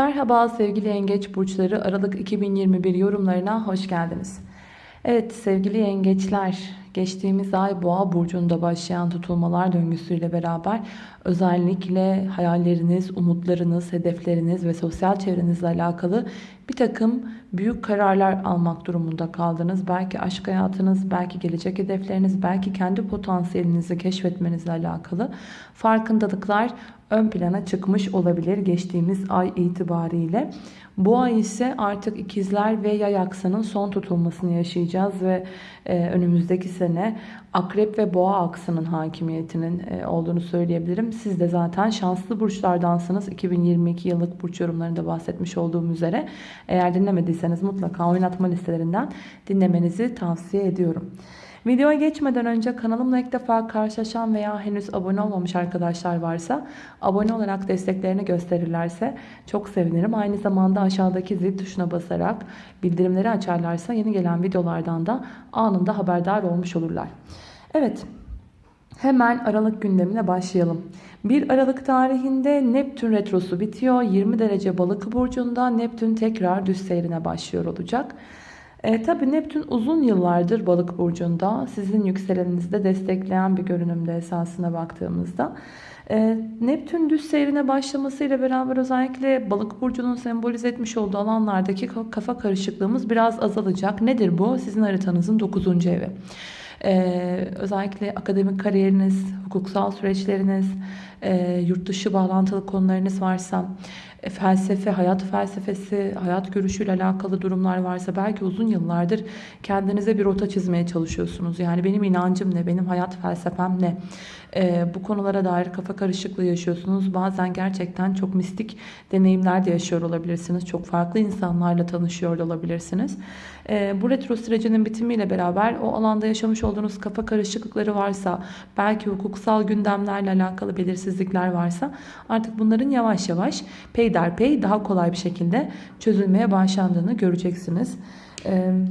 Merhaba sevgili yengeç burçları Aralık 2021 yorumlarına hoş geldiniz. Evet sevgili yengeçler geçtiğimiz ay boğa burcunda başlayan tutulmalar döngüsüyle beraber özellikle hayalleriniz, umutlarınız, hedefleriniz ve sosyal çevrenizle alakalı bir takım büyük kararlar almak durumunda kaldınız. Belki aşk hayatınız, belki gelecek hedefleriniz, belki kendi potansiyelinizi keşfetmenizle alakalı farkındalıklar ön plana çıkmış olabilir geçtiğimiz ay itibariyle. Bu ay ise artık ikizler ve yay aksının son tutulmasını yaşayacağız ve e, önümüzdeki sene akrep ve boğa aksının hakimiyetinin e, olduğunu söyleyebilirim. Siz de zaten şanslı burçlardansınız. 2022 yıllık burç yorumlarında bahsetmiş olduğum üzere. Eğer dinlemediyseniz mutlaka oynatma listelerinden dinlemenizi tavsiye ediyorum. Videoya geçmeden önce kanalımla ilk defa karşılaşan veya henüz abone olmamış arkadaşlar varsa abone olarak desteklerini gösterirlerse çok sevinirim. Aynı zamanda aşağıdaki zil tuşuna basarak bildirimleri açarlarsa yeni gelen videolardan da anında haberdar olmuş olurlar. Evet hemen Aralık gündemine başlayalım. 1 Aralık tarihinde Neptün retrosu bitiyor. 20 derece balık burcunda Neptün tekrar düz seyrine başlıyor olacak. E, Tabi Neptün uzun yıllardır balık burcunda sizin yükseleninizde destekleyen bir görünümde esasına baktığımızda. E, Neptün düz seyrine başlamasıyla beraber özellikle balık burcunun sembolize etmiş olduğu alanlardaki kafa karışıklığımız biraz azalacak. Nedir bu? Sizin haritanızın 9. evi. Ee, özellikle akademik kariyeriniz, hukuksal süreçleriniz, e, yurt dışı bağlantılı konularınız varsa, e, felsefe, hayat felsefesi, hayat görüşüyle alakalı durumlar varsa belki uzun yıllardır kendinize bir rota çizmeye çalışıyorsunuz. Yani benim inancım ne, benim hayat felsefem ne? E, bu konulara dair kafa karışıklığı yaşıyorsunuz. Bazen gerçekten çok mistik deneyimler de yaşıyor olabilirsiniz. Çok farklı insanlarla tanışıyor olabilirsiniz. E, bu retro sürecinin bitimiyle beraber o alanda yaşamış olduğunuz kafa karışıklıkları varsa, belki hukuksal gündemlerle alakalı belirsizlikler varsa artık bunların yavaş yavaş peyderpey daha kolay bir şekilde çözülmeye başlandığını göreceksiniz. Evet.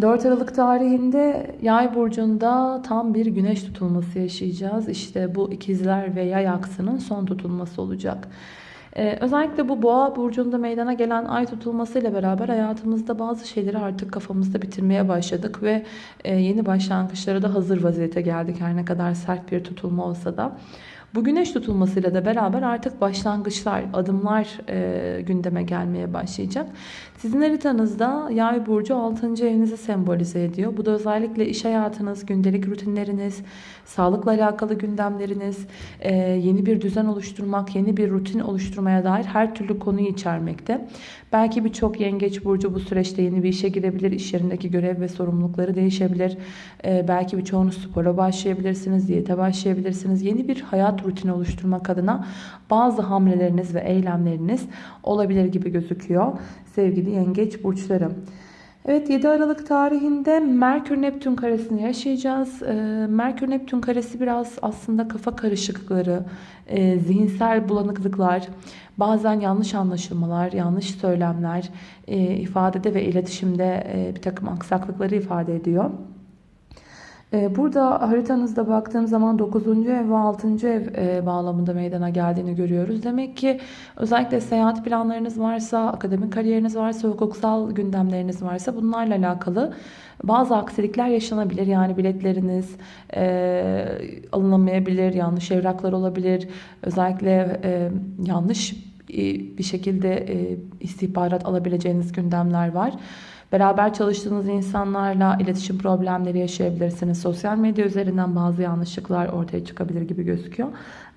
4 Aralık tarihinde yay burcunda tam bir güneş tutulması yaşayacağız. İşte bu ikizler ve yay aksının son tutulması olacak. Ee, özellikle bu boğa burcunda meydana gelen ay tutulmasıyla beraber hayatımızda bazı şeyleri artık kafamızda bitirmeye başladık ve e, yeni başlangıçlara da hazır vaziyete geldik her ne kadar sert bir tutulma olsa da. Bu güneş tutulmasıyla da beraber artık başlangıçlar, adımlar e, gündeme gelmeye başlayacak. Sizin haritanızda yay burcu 6. evinizi sembolize ediyor. Bu da özellikle iş hayatınız, gündelik rutinleriniz, sağlıkla alakalı gündemleriniz, e, yeni bir düzen oluşturmak, yeni bir rutin oluşturmaya dair her türlü konuyu içermekte. Belki birçok yengeç burcu bu süreçte yeni bir işe girebilir. İş yerindeki görev ve sorumlulukları değişebilir. E, belki birçoğunuz spora başlayabilirsiniz, diyete başlayabilirsiniz. Yeni bir hayat rutini oluşturmak adına bazı hamleleriniz ve eylemleriniz olabilir gibi gözüküyor sevgili yengeç burçları. Evet 7 Aralık tarihinde Merkür Neptün karesini yaşayacağız. Ee, Merkür Neptün karesi biraz aslında kafa karışıklıkları, e, zihinsel bulanıklıklar, bazen yanlış anlaşılmalar, yanlış söylemler e, ifadede ve iletişimde e, bir takım aksaklıkları ifade ediyor. Ee, burada haritanızda baktığım zaman 9. ev ve 6. ev e, bağlamında meydana geldiğini görüyoruz. Demek ki özellikle seyahat planlarınız varsa, akademik kariyeriniz varsa, hukuksal gündemleriniz varsa bunlarla alakalı bazı aksilikler yaşanabilir. Yani biletleriniz e, alınamayabilir, yanlış evraklar olabilir. Özellikle e, yanlış bir şekilde e, istihbarat alabileceğiniz gündemler var. Beraber çalıştığınız insanlarla iletişim problemleri yaşayabilirsiniz. Sosyal medya üzerinden bazı yanlışlıklar ortaya çıkabilir gibi gözüküyor.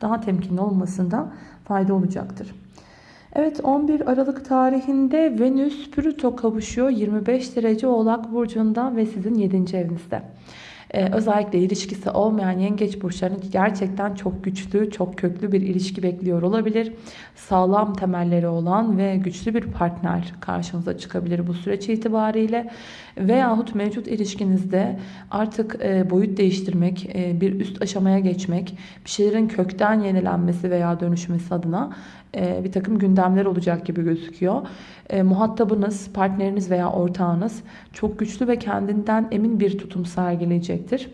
Daha temkinli olmasında fayda olacaktır. Evet 11 Aralık tarihinde Venüs Plüto kavuşuyor 25 derece Oğlak Burcu'nda ve sizin 7. evinizde. Ee, özellikle ilişkisi olmayan yengeç burçlarının gerçekten çok güçlü, çok köklü bir ilişki bekliyor olabilir. Sağlam temelleri olan ve güçlü bir partner karşınıza çıkabilir bu süreç itibariyle. Veyahut mevcut ilişkinizde artık e, boyut değiştirmek, e, bir üst aşamaya geçmek, bir şeylerin kökten yenilenmesi veya dönüşmesi adına bir takım gündemler olacak gibi gözüküyor. E, muhatabınız, partneriniz veya ortağınız çok güçlü ve kendinden emin bir tutum sergileyecektir.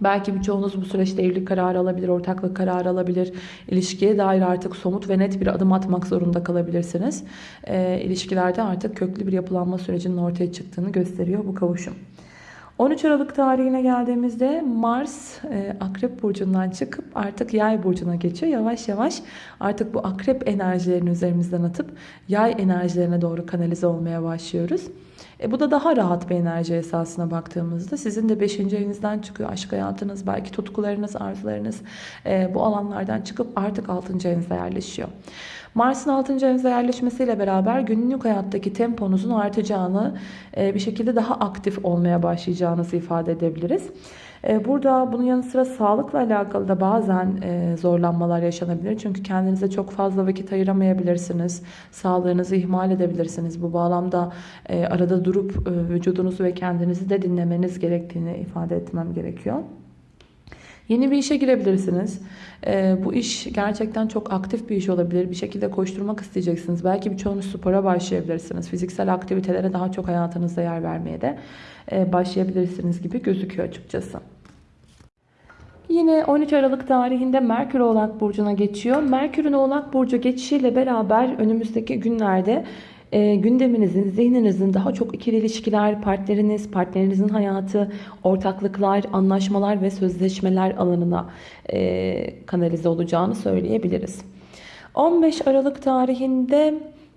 Belki birçoğunuz bu süreçte evlilik kararı alabilir, ortaklık kararı alabilir. İlişkiye dair artık somut ve net bir adım atmak zorunda kalabilirsiniz. E, ilişkilerde artık köklü bir yapılanma sürecinin ortaya çıktığını gösteriyor bu kavuşum. 13 Aralık tarihine geldiğimizde Mars e, Akrep Burcu'ndan çıkıp artık Yay Burcu'na geçiyor. Yavaş yavaş artık bu Akrep enerjilerini üzerimizden atıp Yay enerjilerine doğru kanalize olmaya başlıyoruz. E, bu da daha rahat bir enerji esasına baktığımızda. Sizin de 5. evinizden çıkıyor aşk hayatınız, belki tutkularınız, arzularınız e, bu alanlardan çıkıp artık 6. evinize yerleşiyor. Mars'ın 6. evinize yerleşmesiyle beraber günlük hayattaki temponuzun artacağını, e, bir şekilde daha aktif olmaya başlayacağınızı ifade edebiliriz. E, burada bunun yanı sıra sağlıkla alakalı da bazen e, zorlanmalar yaşanabilir. Çünkü kendinize çok fazla vakit ayıramayabilirsiniz. Sağlığınızı ihmal edebilirsiniz. Bu bağlamda arada durup vücudunuzu ve kendinizi de dinlemeniz gerektiğini ifade etmem gerekiyor. Yeni bir işe girebilirsiniz. Ee, bu iş gerçekten çok aktif bir iş olabilir. Bir şekilde koşturmak isteyeceksiniz. Belki birçoğunuz spora başlayabilirsiniz. Fiziksel aktivitelere daha çok hayatınızda yer vermeye de e, başlayabilirsiniz gibi gözüküyor açıkçası. Yine 13 Aralık tarihinde Merkür Oğlak Burcu'na geçiyor. Merkür'ün Oğlak Burcu geçişiyle beraber önümüzdeki günlerde e, gündeminizin, zihninizin daha çok ikili ilişkiler, partneriniz, partnerinizin hayatı, ortaklıklar, anlaşmalar ve sözleşmeler alanına e, kanalize olacağını söyleyebiliriz. 15 Aralık tarihinde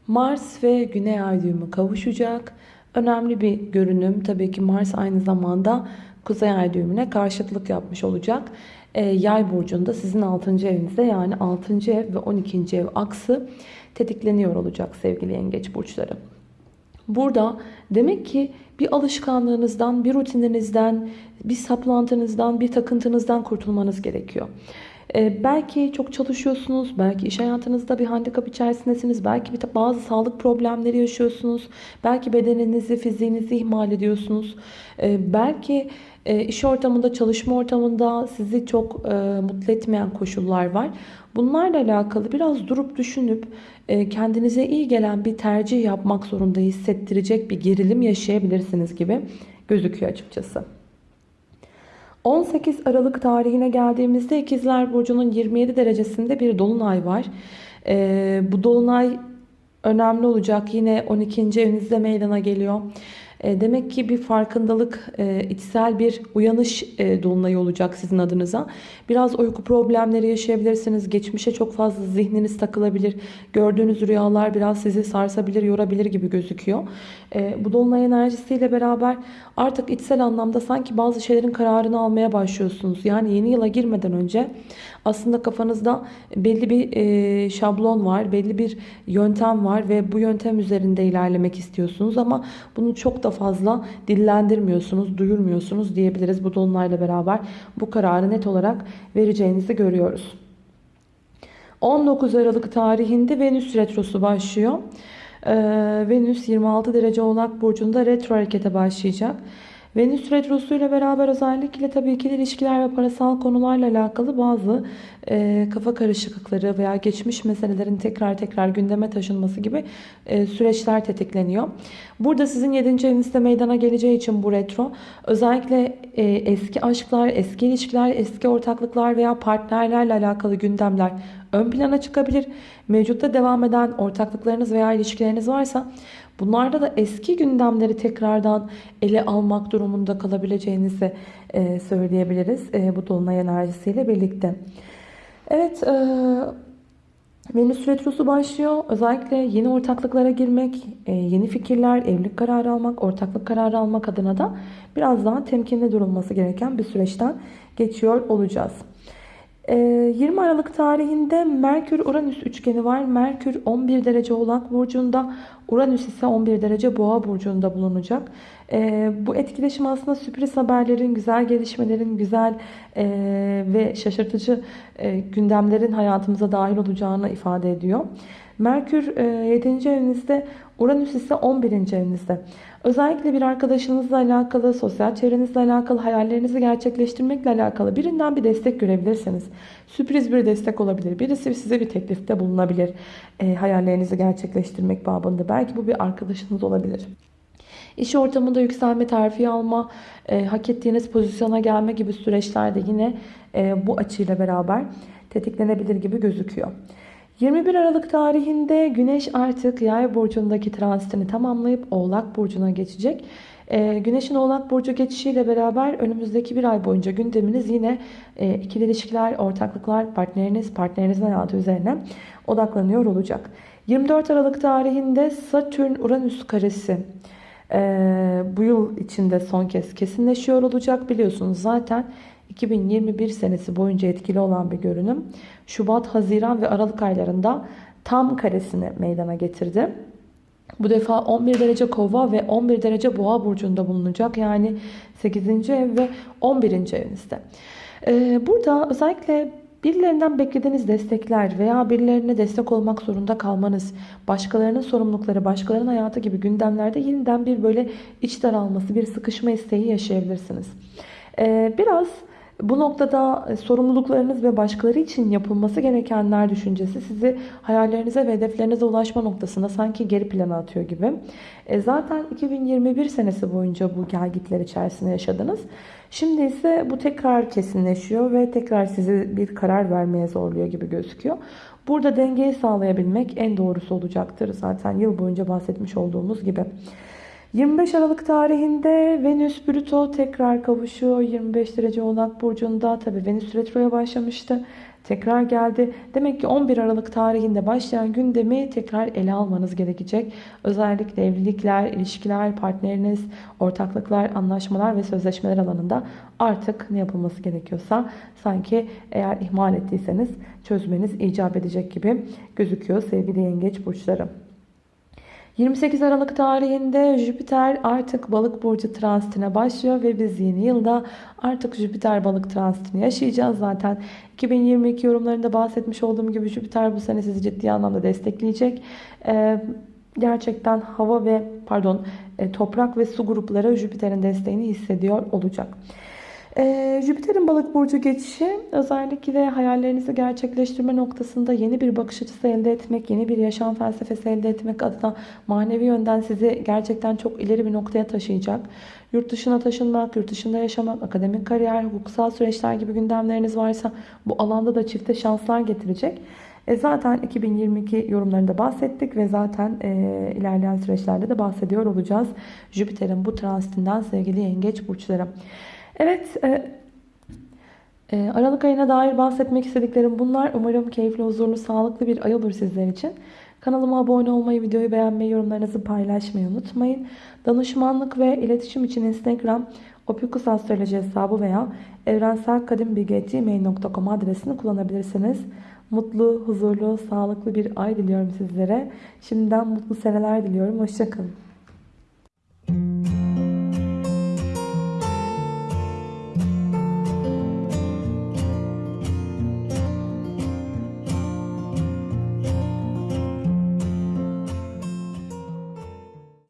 Mars ve Güney Ay kavuşacak. Önemli bir görünüm. Tabii ki Mars aynı zamanda Kuzey Ay düğümüne karşıtlık yapmış olacak. E, Yay burcunda sizin 6. evinizde yani 6. ev ve 12. ev aksı tetikleniyor olacak sevgili yengeç burçları. Burada demek ki bir alışkanlığınızdan, bir rutininizden, bir saplantınızdan, bir takıntınızdan kurtulmanız gerekiyor. Ee, belki çok çalışıyorsunuz, belki iş hayatınızda bir handikap içerisindesiniz, belki bir bazı sağlık problemleri yaşıyorsunuz, belki bedeninizi, fiziğinizi ihmal ediyorsunuz, ee, belki e, iş ortamında, çalışma ortamında sizi çok e, mutlu etmeyen koşullar var. Bunlarla alakalı biraz durup düşünüp e, kendinize iyi gelen bir tercih yapmak zorunda hissettirecek bir gerilim yaşayabilirsiniz gibi gözüküyor açıkçası. 18 Aralık tarihine geldiğimizde İkizler Burcu'nun 27 derecesinde bir dolunay var. E, bu dolunay önemli olacak. Yine 12. evinizde meydana geliyor. E, demek ki bir farkındalık, e, içsel bir uyanış e, dolunayı olacak sizin adınıza. Biraz uyku problemleri yaşayabilirsiniz. Geçmişe çok fazla zihniniz takılabilir. Gördüğünüz rüyalar biraz sizi sarsabilir, yorabilir gibi gözüküyor. Bu dolunay enerjisiyle beraber artık içsel anlamda sanki bazı şeylerin kararını almaya başlıyorsunuz. Yani yeni yıla girmeden önce aslında kafanızda belli bir şablon var, belli bir yöntem var ve bu yöntem üzerinde ilerlemek istiyorsunuz ama bunu çok da fazla dillendirmiyorsunuz, duyurmuyorsunuz diyebiliriz. Bu dolunayla beraber bu kararı net olarak vereceğinizi görüyoruz. 19 Aralık tarihinde Venüs retrosu başlıyor. Ee, Venüs 26 derece oğlak burcunda retro harekete başlayacak. Venüs Retrosu ile beraber özellikle tabii ki ilişkiler ve parasal konularla alakalı bazı e, kafa karışıklıkları veya geçmiş meselelerin tekrar tekrar gündeme taşınması gibi e, süreçler tetikleniyor. Burada sizin 7. evinizde meydana geleceği için bu retro özellikle e, eski aşklar, eski ilişkiler, eski ortaklıklar veya partnerlerle alakalı gündemler ön plana çıkabilir. Mevcutta devam eden ortaklıklarınız veya ilişkileriniz varsa Bunlarda da eski gündemleri tekrardan ele almak durumunda kalabileceğinizi e, söyleyebiliriz. E, bu dolunay enerjisiyle birlikte. Evet, e, Venüs Retrosu başlıyor. Özellikle yeni ortaklıklara girmek, yeni fikirler, evlilik kararı almak, ortaklık kararı almak adına da biraz daha temkinli durulması gereken bir süreçten geçiyor olacağız. 20 Aralık tarihinde Merkür-Uranüs üçgeni var. Merkür 11 derece Oğlak Burcu'nda, Uranüs ise 11 derece Boğa burcunda bulunacak. E, bu etkileşim aslında sürpriz haberlerin, güzel gelişmelerin, güzel e, ve şaşırtıcı e, gündemlerin hayatımıza dahil olacağını ifade ediyor. Merkür e, 7. evinizde, Uranüs ise 11. evinizde. Özellikle bir arkadaşınızla alakalı, sosyal çevrenizle alakalı, hayallerinizi gerçekleştirmekle alakalı birinden bir destek görebilirsiniz. Sürpriz bir destek olabilir. Birisi size bir teklifte bulunabilir. E, hayallerinizi gerçekleştirmek babında. Belki bu bir arkadaşınız olabilir. İş ortamında yükselme, terfi alma, e, hak ettiğiniz pozisyona gelme gibi süreçlerde yine e, bu açıyla beraber tetiklenebilir gibi gözüküyor. 21 Aralık tarihinde Güneş artık Yay burcundaki transitini tamamlayıp Oğlak burcuna geçecek. Ee, Güneşin Oğlak Burcu geçişiyle beraber önümüzdeki bir ay boyunca gündeminiz yine e, ikili ilişkiler, ortaklıklar, partneriniz, partnerinizin hayatı üzerine odaklanıyor olacak. 24 Aralık tarihinde Satürn-Uranüs karesi e, bu yıl içinde son kez kesinleşiyor olacak. Biliyorsunuz zaten 2021 senesi boyunca etkili olan bir görünüm. Şubat, Haziran ve Aralık aylarında tam karesini meydana getirdi. Bu defa 11 derece kova ve 11 derece boğa burcunda bulunacak. Yani 8. ev ve 11. evinizde. Ee, burada özellikle birilerinden beklediğiniz destekler veya birilerine destek olmak zorunda kalmanız, başkalarının sorumlulukları, başkalarının hayatı gibi gündemlerde yeniden bir böyle iç daralması, bir sıkışma isteği yaşayabilirsiniz. Ee, biraz bu noktada e, sorumluluklarınız ve başkaları için yapılması gerekenler düşüncesi sizi hayallerinize ve hedeflerinize ulaşma noktasında sanki geri plana atıyor gibi. E zaten 2021 senesi boyunca bu gelgitler içerisinde yaşadınız. Şimdi ise bu tekrar kesinleşiyor ve tekrar sizi bir karar vermeye zorluyor gibi gözüküyor. Burada dengeyi sağlayabilmek en doğrusu olacaktır. Zaten yıl boyunca bahsetmiş olduğumuz gibi. 25 Aralık tarihinde Venüs Plüto tekrar kavuşuyor. 25 derece Oğlak Burcu'nda. Tabi Venüs retroya başlamıştı. Tekrar geldi. Demek ki 11 Aralık tarihinde başlayan gündemi tekrar ele almanız gerekecek. Özellikle evlilikler, ilişkiler, partneriniz, ortaklıklar, anlaşmalar ve sözleşmeler alanında artık ne yapılması gerekiyorsa sanki eğer ihmal ettiyseniz çözmeniz icap edecek gibi gözüküyor sevgili yengeç burçları. 28 Aralık tarihinde Jüpiter artık balık burcu transitine başlıyor ve biz yeni yılda artık Jüpiter balık transitini yaşayacağız. Zaten 2022 yorumlarında bahsetmiş olduğum gibi Jüpiter bu sene sizi ciddi anlamda destekleyecek. Ee, gerçekten hava ve pardon e, toprak ve su grupları Jüpiter'in desteğini hissediyor olacak. Ee, Jüpiter'in balık burcu geçişi özellikle hayallerinizi gerçekleştirme noktasında yeni bir bakış açısı elde etmek, yeni bir yaşam felsefesi elde etmek adına manevi yönden sizi gerçekten çok ileri bir noktaya taşıyacak. Yurt dışına taşınmak, yurt dışında yaşamak, akademik kariyer, hukuksal süreçler gibi gündemleriniz varsa bu alanda da çifte şanslar getirecek. E zaten 2022 yorumlarında bahsettik ve zaten e, ilerleyen süreçlerde de bahsediyor olacağız. Jüpiter'in bu transitinden sevgili yengeç burçları. Evet, e, e, Aralık ayına dair bahsetmek istediklerim bunlar. Umarım keyifli, huzurlu, sağlıklı bir ay olur sizler için. Kanalıma abone olmayı, videoyu beğenmeyi, yorumlarınızı paylaşmayı unutmayın. Danışmanlık ve iletişim için Instagram opikusastroloji hesabı veya evrenselkadimbilgi.gmail.com adresini kullanabilirsiniz. Mutlu, huzurlu, sağlıklı bir ay diliyorum sizlere. Şimdiden mutlu seneler diliyorum. Hoşçakalın.